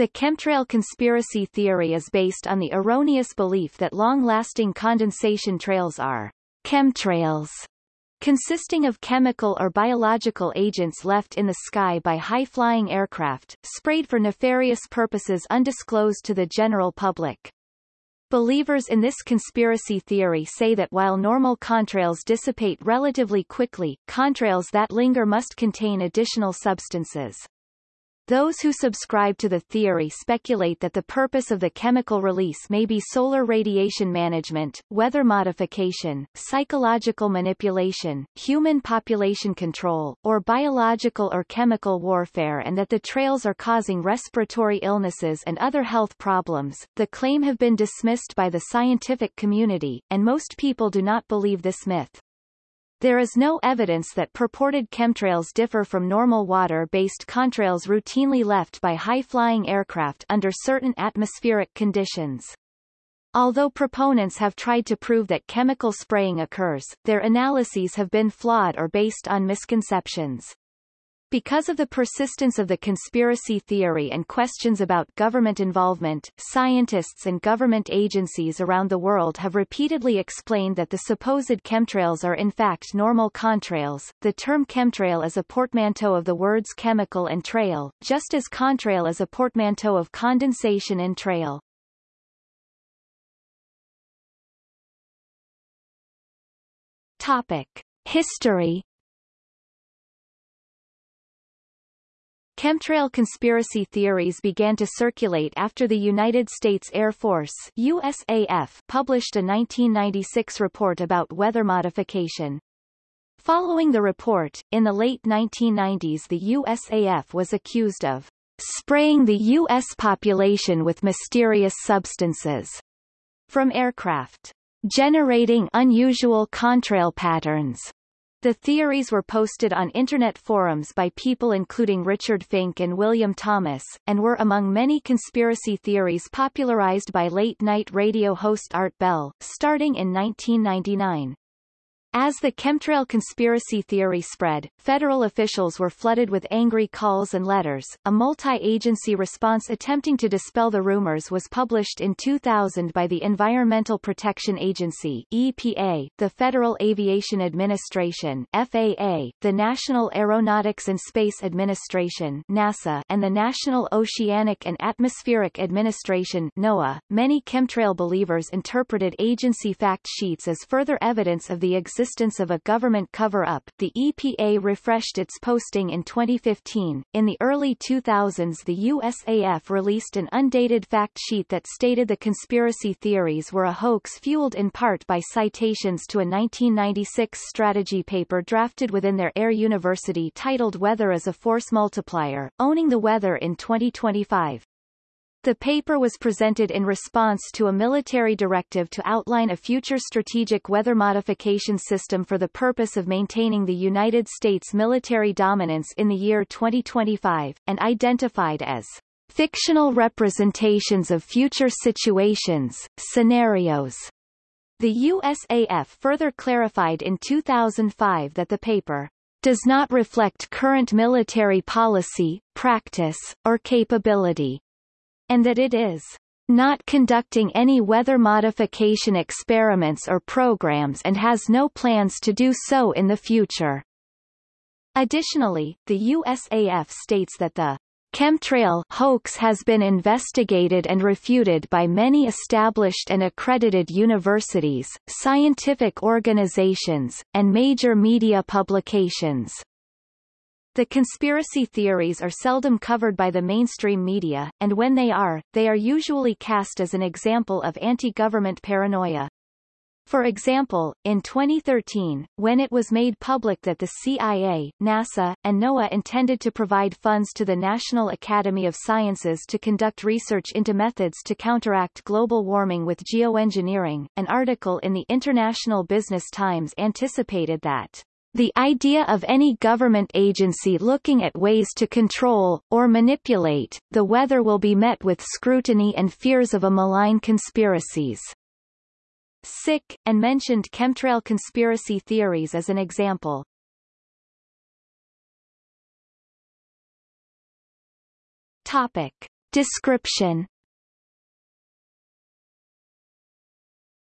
The chemtrail conspiracy theory is based on the erroneous belief that long-lasting condensation trails are chemtrails, consisting of chemical or biological agents left in the sky by high-flying aircraft, sprayed for nefarious purposes undisclosed to the general public. Believers in this conspiracy theory say that while normal contrails dissipate relatively quickly, contrails that linger must contain additional substances. Those who subscribe to the theory speculate that the purpose of the chemical release may be solar radiation management, weather modification, psychological manipulation, human population control, or biological or chemical warfare and that the trails are causing respiratory illnesses and other health problems. The claim have been dismissed by the scientific community, and most people do not believe this myth. There is no evidence that purported chemtrails differ from normal water-based contrails routinely left by high-flying aircraft under certain atmospheric conditions. Although proponents have tried to prove that chemical spraying occurs, their analyses have been flawed or based on misconceptions. Because of the persistence of the conspiracy theory and questions about government involvement, scientists and government agencies around the world have repeatedly explained that the supposed chemtrails are in fact normal contrails. The term chemtrail is a portmanteau of the words chemical and trail, just as contrail is a portmanteau of condensation and trail. Topic. History Chemtrail conspiracy theories began to circulate after the United States Air Force USAF published a 1996 report about weather modification. Following the report, in the late 1990s the USAF was accused of spraying the U.S. population with mysterious substances from aircraft, generating unusual contrail patterns the theories were posted on Internet forums by people including Richard Finke and William Thomas, and were among many conspiracy theories popularized by late-night radio host Art Bell, starting in 1999. As the chemtrail conspiracy theory spread, federal officials were flooded with angry calls and letters. A multi-agency response attempting to dispel the rumors was published in 2000 by the Environmental Protection Agency EPA, the Federal Aviation Administration FAA, the National Aeronautics and Space Administration NASA, and the National Oceanic and Atmospheric Administration NOAA. Many chemtrail believers interpreted agency fact sheets as further evidence of the existence existence of a government cover-up. The EPA refreshed its posting in 2015. In the early 2000s the USAF released an undated fact sheet that stated the conspiracy theories were a hoax fueled in part by citations to a 1996 strategy paper drafted within their Air University titled Weather as a Force Multiplier, Owning the Weather in 2025. The paper was presented in response to a military directive to outline a future strategic weather modification system for the purpose of maintaining the United States military dominance in the year 2025, and identified as fictional representations of future situations, scenarios. The USAF further clarified in 2005 that the paper does not reflect current military policy, practice, or capability and that it is not conducting any weather modification experiments or programs and has no plans to do so in the future. Additionally, the USAF states that the chemtrail hoax has been investigated and refuted by many established and accredited universities, scientific organizations, and major media publications. The conspiracy theories are seldom covered by the mainstream media, and when they are, they are usually cast as an example of anti-government paranoia. For example, in 2013, when it was made public that the CIA, NASA, and NOAA intended to provide funds to the National Academy of Sciences to conduct research into methods to counteract global warming with geoengineering, an article in the International Business Times anticipated that the idea of any government agency looking at ways to control, or manipulate, the weather will be met with scrutiny and fears of a malign conspiracies. Sic, and mentioned chemtrail conspiracy theories as an example. Topic. Description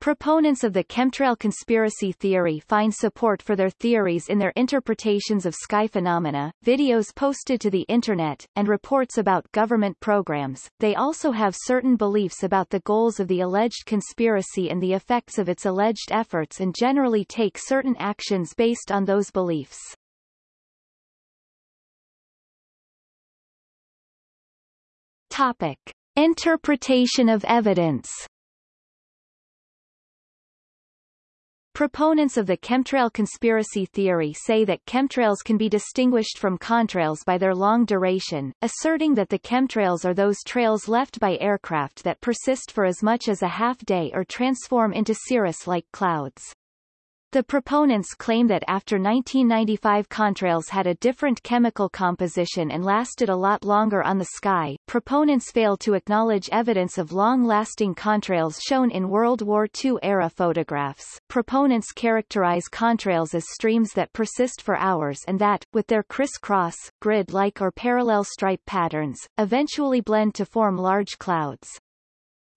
Proponents of the chemtrail conspiracy theory find support for their theories in their interpretations of sky phenomena, videos posted to the Internet, and reports about government programs. They also have certain beliefs about the goals of the alleged conspiracy and the effects of its alleged efforts and generally take certain actions based on those beliefs. Topic. Interpretation of evidence Proponents of the chemtrail conspiracy theory say that chemtrails can be distinguished from contrails by their long duration, asserting that the chemtrails are those trails left by aircraft that persist for as much as a half day or transform into cirrus-like clouds. The proponents claim that after 1995 contrails had a different chemical composition and lasted a lot longer on the sky. Proponents fail to acknowledge evidence of long-lasting contrails shown in World War II-era photographs. Proponents characterize contrails as streams that persist for hours and that, with their criss-cross, grid-like or parallel stripe patterns, eventually blend to form large clouds.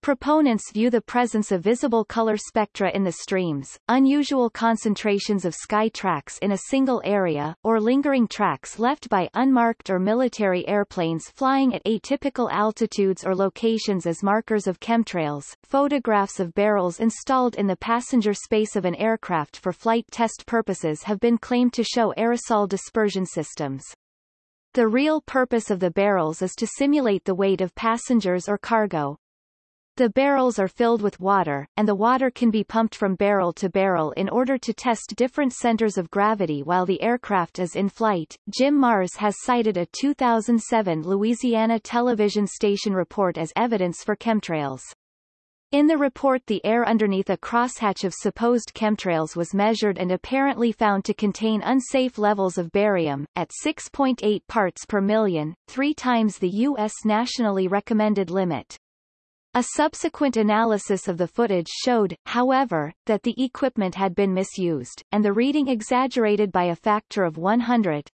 Proponents view the presence of visible color spectra in the streams, unusual concentrations of sky tracks in a single area, or lingering tracks left by unmarked or military airplanes flying at atypical altitudes or locations as markers of chemtrails. Photographs of barrels installed in the passenger space of an aircraft for flight test purposes have been claimed to show aerosol dispersion systems. The real purpose of the barrels is to simulate the weight of passengers or cargo. The barrels are filled with water, and the water can be pumped from barrel to barrel in order to test different centers of gravity while the aircraft is in flight. Jim Marrs has cited a 2007 Louisiana television station report as evidence for chemtrails. In the report the air underneath a crosshatch of supposed chemtrails was measured and apparently found to contain unsafe levels of barium, at 6.8 parts per million, three times the U.S. nationally recommended limit. A subsequent analysis of the footage showed, however, that the equipment had been misused, and the reading exaggerated by a factor of 100.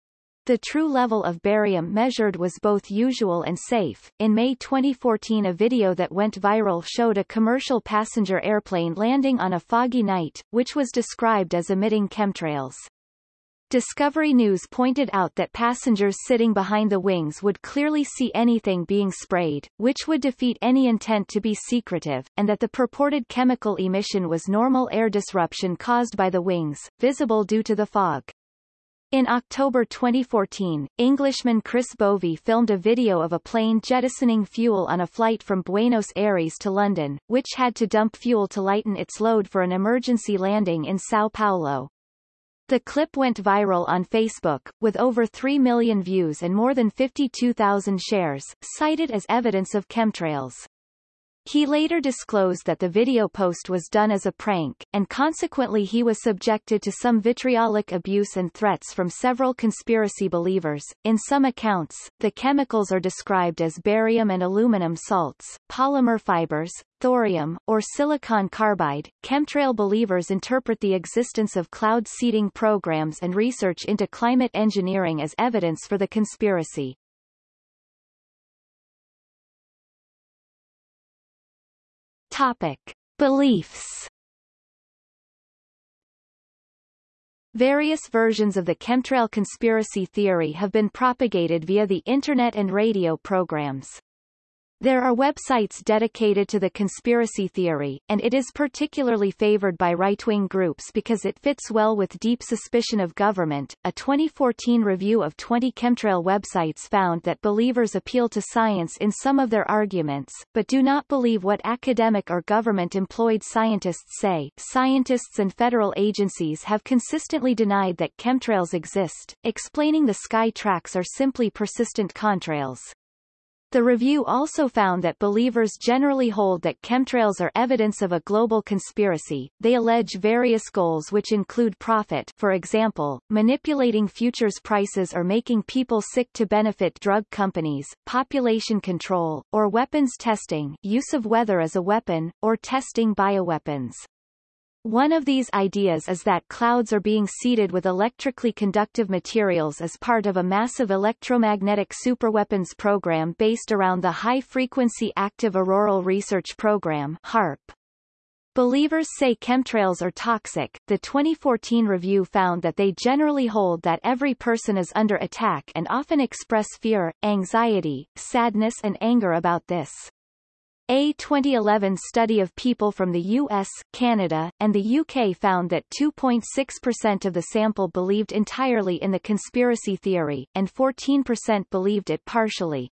The true level of barium measured was both usual and safe. In May 2014 a video that went viral showed a commercial passenger airplane landing on a foggy night, which was described as emitting chemtrails. Discovery News pointed out that passengers sitting behind the wings would clearly see anything being sprayed, which would defeat any intent to be secretive, and that the purported chemical emission was normal air disruption caused by the wings, visible due to the fog. In October 2014, Englishman Chris Bovey filmed a video of a plane jettisoning fuel on a flight from Buenos Aires to London, which had to dump fuel to lighten its load for an emergency landing in Sao Paulo. The clip went viral on Facebook, with over 3 million views and more than 52,000 shares, cited as evidence of chemtrails. He later disclosed that the video post was done as a prank, and consequently he was subjected to some vitriolic abuse and threats from several conspiracy believers. In some accounts, the chemicals are described as barium and aluminum salts, polymer fibers, thorium, or silicon carbide. Chemtrail believers interpret the existence of cloud seeding programs and research into climate engineering as evidence for the conspiracy. Topic. Beliefs Various versions of the chemtrail conspiracy theory have been propagated via the Internet and radio programs. There are websites dedicated to the conspiracy theory, and it is particularly favored by right-wing groups because it fits well with deep suspicion of government. A 2014 review of 20 chemtrail websites found that believers appeal to science in some of their arguments, but do not believe what academic or government-employed scientists say. Scientists and federal agencies have consistently denied that chemtrails exist, explaining the sky tracks are simply persistent contrails. The review also found that believers generally hold that chemtrails are evidence of a global conspiracy. They allege various goals which include profit for example, manipulating futures prices or making people sick to benefit drug companies, population control, or weapons testing use of weather as a weapon, or testing bioweapons. One of these ideas is that clouds are being seeded with electrically conductive materials as part of a massive electromagnetic superweapons program based around the High Frequency Active Auroral Research Program HAARP. Believers say chemtrails are toxic. The 2014 review found that they generally hold that every person is under attack and often express fear, anxiety, sadness and anger about this. A 2011 study of people from the US, Canada, and the UK found that 2.6% of the sample believed entirely in the conspiracy theory, and 14% believed it partially.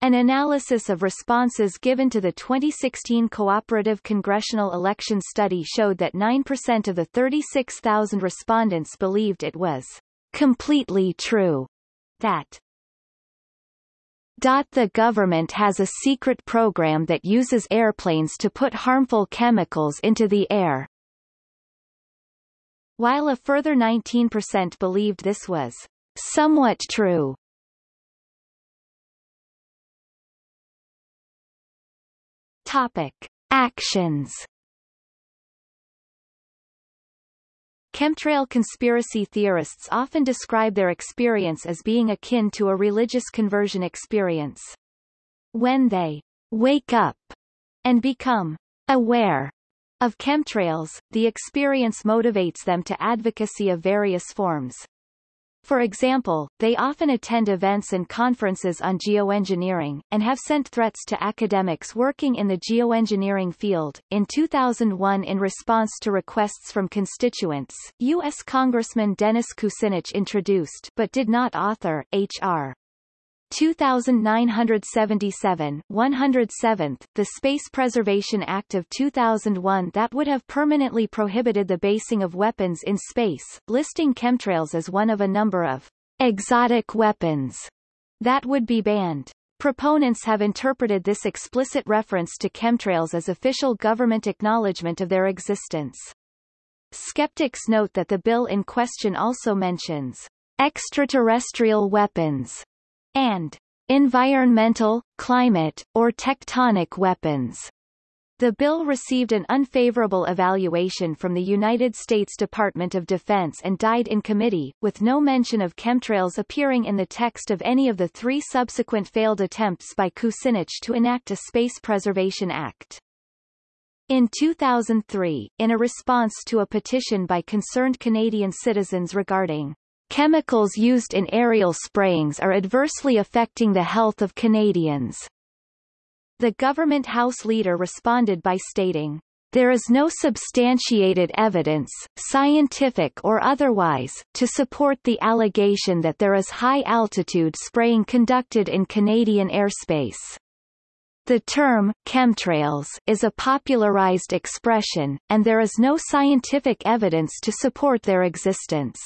An analysis of responses given to the 2016 Cooperative Congressional Election Study showed that 9% of the 36,000 respondents believed it was completely true that the government has a secret program that uses airplanes to put harmful chemicals into the air. While a further 19% believed this was somewhat true. Topic. Actions Chemtrail conspiracy theorists often describe their experience as being akin to a religious conversion experience. When they wake up and become aware of chemtrails, the experience motivates them to advocacy of various forms, for example, they often attend events and conferences on geoengineering, and have sent threats to academics working in the geoengineering field. In 2001 in response to requests from constituents, U.S. Congressman Dennis Kucinich introduced but did not author, H.R. 2977 107th, the Space Preservation Act of 2001 that would have permanently prohibited the basing of weapons in space, listing chemtrails as one of a number of exotic weapons that would be banned. Proponents have interpreted this explicit reference to chemtrails as official government acknowledgement of their existence. Skeptics note that the bill in question also mentions extraterrestrial weapons and environmental, climate, or tectonic weapons. The bill received an unfavorable evaluation from the United States Department of Defense and died in committee, with no mention of chemtrails appearing in the text of any of the three subsequent failed attempts by Kucinich to enact a Space Preservation Act. In 2003, in a response to a petition by concerned Canadian citizens regarding Chemicals used in aerial sprayings are adversely affecting the health of Canadians. The government House leader responded by stating, there is no substantiated evidence, scientific or otherwise, to support the allegation that there is high-altitude spraying conducted in Canadian airspace. The term, chemtrails, is a popularized expression, and there is no scientific evidence to support their existence.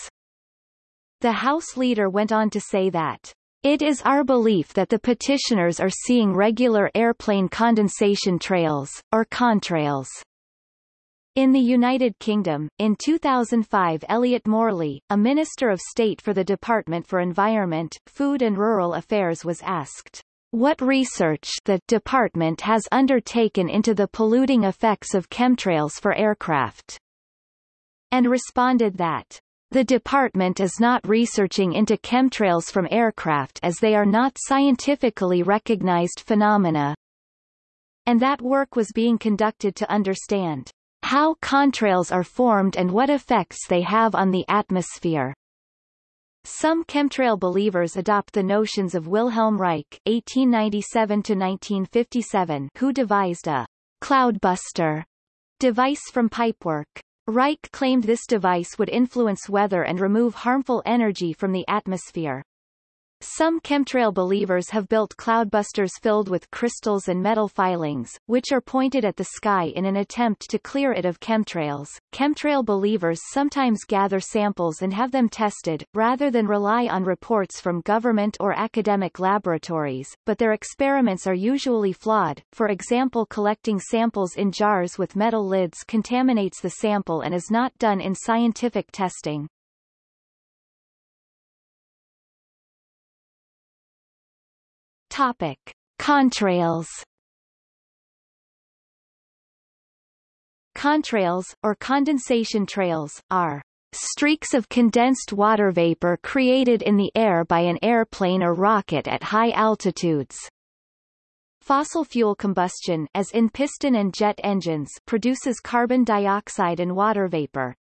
The House leader went on to say that it is our belief that the petitioners are seeing regular airplane condensation trails, or contrails. In the United Kingdom, in 2005 Elliot Morley, a Minister of State for the Department for Environment, Food and Rural Affairs was asked, what research the department has undertaken into the polluting effects of chemtrails for aircraft, and responded that the department is not researching into chemtrails from aircraft as they are not scientifically recognized phenomena. And that work was being conducted to understand how contrails are formed and what effects they have on the atmosphere. Some chemtrail believers adopt the notions of Wilhelm Reich (1897–1957), who devised a cloudbuster device from pipework. Reich claimed this device would influence weather and remove harmful energy from the atmosphere. Some chemtrail believers have built cloudbusters filled with crystals and metal filings, which are pointed at the sky in an attempt to clear it of chemtrails. Chemtrail believers sometimes gather samples and have them tested, rather than rely on reports from government or academic laboratories, but their experiments are usually flawed. For example collecting samples in jars with metal lids contaminates the sample and is not done in scientific testing. Topic: Contrails. Contrails, or condensation trails, are streaks of condensed water vapor created in the air by an airplane or rocket at high altitudes. Fossil fuel combustion as in piston and jet engines produces carbon dioxide and water vapor.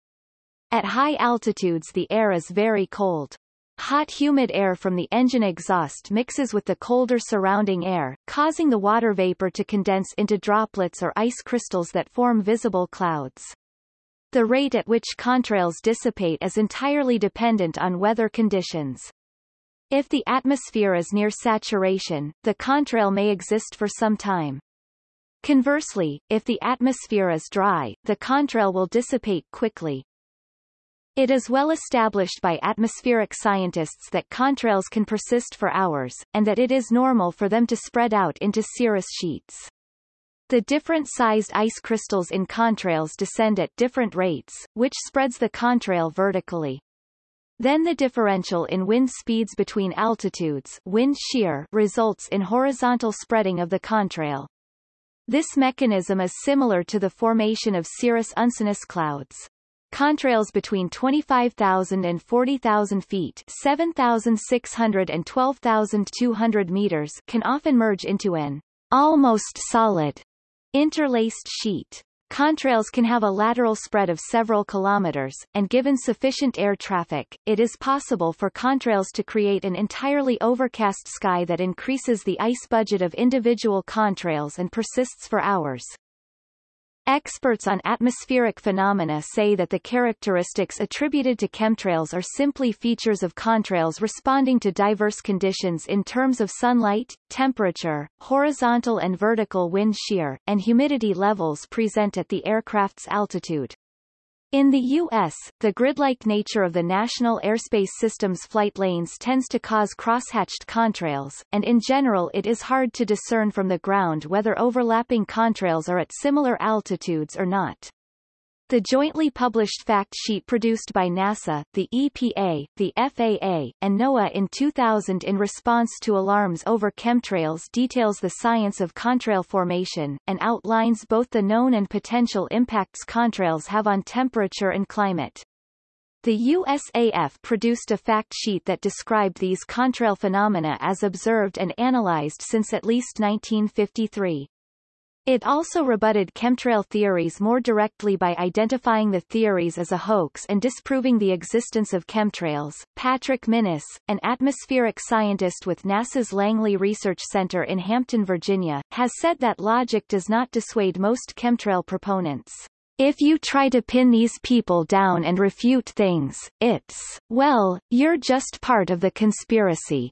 At high altitudes the air is very cold. Hot humid air from the engine exhaust mixes with the colder surrounding air, causing the water vapor to condense into droplets or ice crystals that form visible clouds. The rate at which contrails dissipate is entirely dependent on weather conditions. If the atmosphere is near saturation, the contrail may exist for some time. Conversely, if the atmosphere is dry, the contrail will dissipate quickly. It is well established by atmospheric scientists that contrails can persist for hours, and that it is normal for them to spread out into cirrus sheets. The different sized ice crystals in contrails descend at different rates, which spreads the contrail vertically. Then the differential in wind speeds between altitudes wind shear results in horizontal spreading of the contrail. This mechanism is similar to the formation of cirrus uncinus clouds. Contrails between 25,000 and 40,000 feet 7,600 and 12,200 meters can often merge into an almost solid interlaced sheet. Contrails can have a lateral spread of several kilometers, and given sufficient air traffic, it is possible for contrails to create an entirely overcast sky that increases the ice budget of individual contrails and persists for hours. Experts on atmospheric phenomena say that the characteristics attributed to chemtrails are simply features of contrails responding to diverse conditions in terms of sunlight, temperature, horizontal and vertical wind shear, and humidity levels present at the aircraft's altitude. In the U.S., the grid-like nature of the National Airspace System's flight lanes tends to cause crosshatched contrails, and in general it is hard to discern from the ground whether overlapping contrails are at similar altitudes or not. The jointly published fact sheet produced by NASA, the EPA, the FAA, and NOAA in 2000 in response to alarms over chemtrails details the science of contrail formation, and outlines both the known and potential impacts contrails have on temperature and climate. The USAF produced a fact sheet that described these contrail phenomena as observed and analyzed since at least 1953. It also rebutted chemtrail theories more directly by identifying the theories as a hoax and disproving the existence of chemtrails. Patrick Minnis, an atmospheric scientist with NASA's Langley Research Center in Hampton, Virginia, has said that logic does not dissuade most chemtrail proponents. If you try to pin these people down and refute things, it's, well, you're just part of the conspiracy.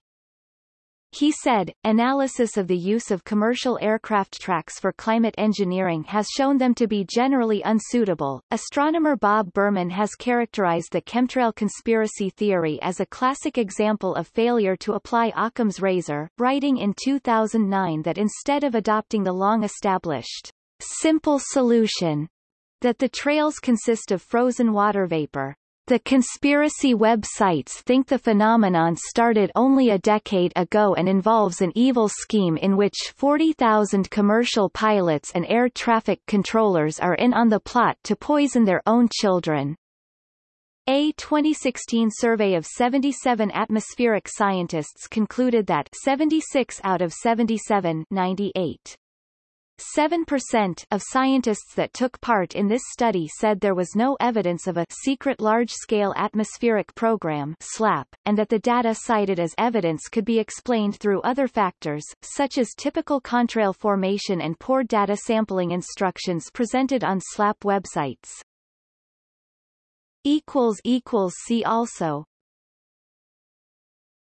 He said, analysis of the use of commercial aircraft tracks for climate engineering has shown them to be generally unsuitable. Astronomer Bob Berman has characterized the chemtrail conspiracy theory as a classic example of failure to apply Occam's razor, writing in 2009 that instead of adopting the long-established simple solution that the trails consist of frozen water vapor, the conspiracy websites think the phenomenon started only a decade ago and involves an evil scheme in which 40,000 commercial pilots and air traffic controllers are in on the plot to poison their own children. A 2016 survey of 77 atmospheric scientists concluded that 76 out of 77 98 7% of scientists that took part in this study said there was no evidence of a secret large-scale atmospheric program SLAP, and that the data cited as evidence could be explained through other factors, such as typical contrail formation and poor data sampling instructions presented on SLAP websites. See also